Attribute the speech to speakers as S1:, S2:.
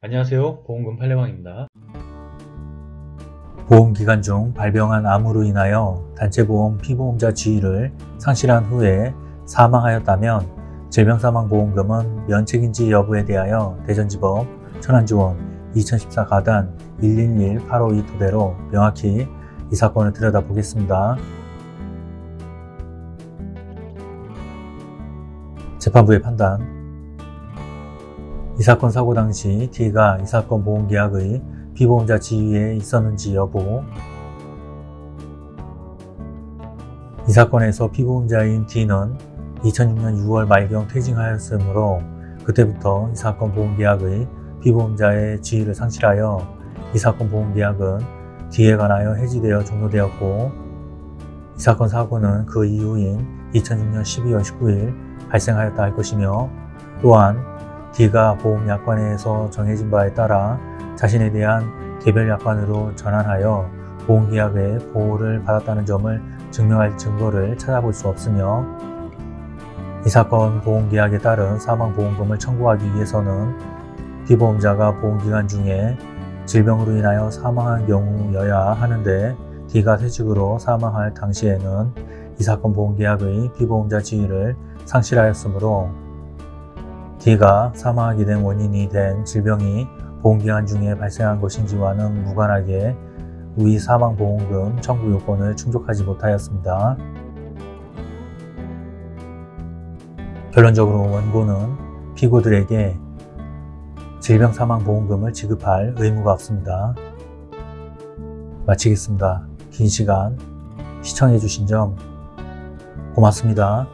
S1: 안녕하세요. 보험금 팔례방입니다.
S2: 보험기간 중 발병한 암으로 인하여 단체보험 피보험자 지위를 상실한 후에 사망하였다면 질병사망보험금은 면책인지 여부에 대하여 대전지법 천안지원 2014 가단 111-852 토대로 명확히 이 사건을 들여다보겠습니다. 재판부의 판단 이 사건 사고 당시 D가 이 사건 보험계약의 피보험자 지위에 있었는지 여부. 이 사건에서 피보험자인 D는 2006년 6월 말경 퇴직하였으므로 그때부터 이 사건 보험계약의 피보험자의 지위를 상실하여 이 사건 보험계약은 D에 관하여 해지되어 종료되었고 이 사건 사고는 그 이후인 2006년 12월 19일 발생하였다 할 것이며 또한 D가 보험약관에서 정해진 바에 따라 자신에 대한 개별 약관으로 전환하여 보험계약의 보호를 받았다는 점을 증명할 증거를 찾아볼 수 없으며 이 사건 보험계약에 따른 사망보험금을 청구하기 위해서는 피보험자가 보험기간 중에 질병으로 인하여 사망한 경우여야 하는데 D가 퇴직으로 사망할 당시에는 이 사건 보험계약의 피보험자 지위를 상실하였으므로 D가 사망하게 된 원인이 된 질병이 보험기간 중에 발생한 것인지와는 무관하게 위 사망보험금 청구 요건을 충족하지 못하였습니다. 결론적으로 원고는 피고들에게 질병사망보험금을 지급할 의무가 없습니다. 마치겠습니다. 긴 시간 시청해주신 점 고맙습니다.